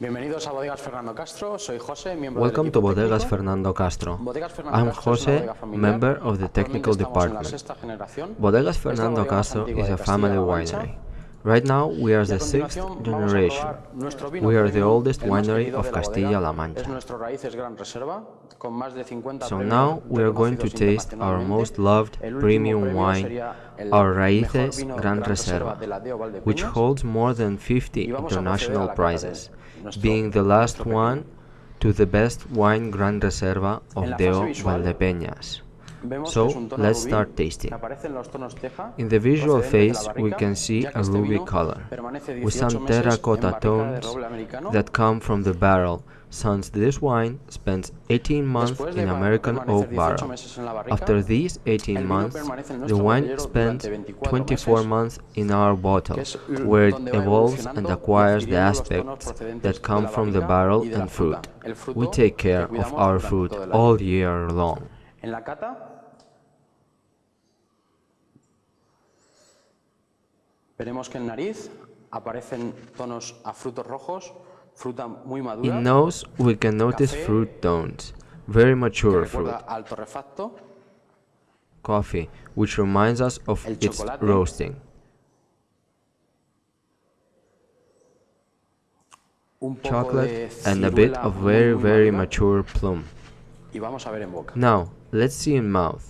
Bienvenidos a Bodegas Fernando Castro, soy José, miembro Welcome to Bodegas técnico. Fernando Castro. Bodegas Fernando I'm Castro Jose, bodega member of the technical estamos en la department. Bodegas Fernando bodega Castro is a family winery. Right now we are the sixth continuación vamos a generation. We are the oldest winery of de la bodega. Castilla-La Mancha. nuestro Raíces Gran Reserva, con más de 50 So now we are going to taste our most loved premium wine, our Raíces Gran Reserva, de la DO which holds more than 50 Y vamos a proceder a international prizes, being the last one to the best wine Gran Reserva of DO Valdepeñas. So, que es un tono let's start tasting. aparece en los tonos teja, In the visual phase, we can see a ruby color, with some terracotta tones that come from the barrel, since this wine spends 18 months in American oak 18 barrel. meses en la barrica, After these 18 months, the wine spends 24 24 months in our bottle, que es l- where it evolves and acquires the adquiriendo los tonos aspects that come from the barrel y de la and fruit. We take care of our fruit todo el año. all year long. En la cata veremos que en nariz aparecen tonos a frutos rojos, fruta muy madura, In nose, we can notice Café. fruit tones, very mature fruit. recuerda al torrefacto, Coffee, which reminds us of its chocolate. roasting. un poco de Chocolate and a bit of very, very madura, mature plum. y vamos a ver en boca. Now, let's see in mouth.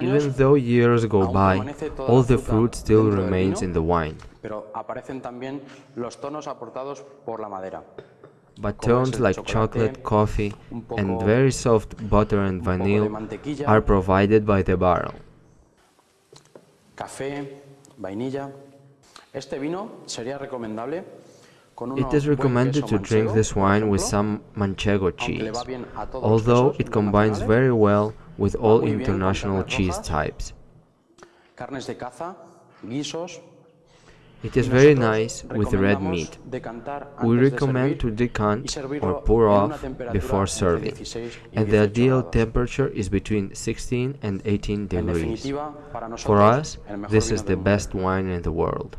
Even though years go by, all the fruit still remains in the wine, pero aparecen también los tonos aportados por la madera. but tones like chocolate, coffee, and very soft butter and un poco de vanilla are provided by the barrel. café, vainilla. Este vino sería recomendable con It is recommended to drink this wine with some manchego cheese, va bien a todos los although it combines very well with all muy bien con international cheese types. carnes de caza, guisos. It is very nice with red meat. We recommend to decant or pour off before serving, and the ideal temperature is between 16 and 18 degrees. For us, this is the best wine in the world.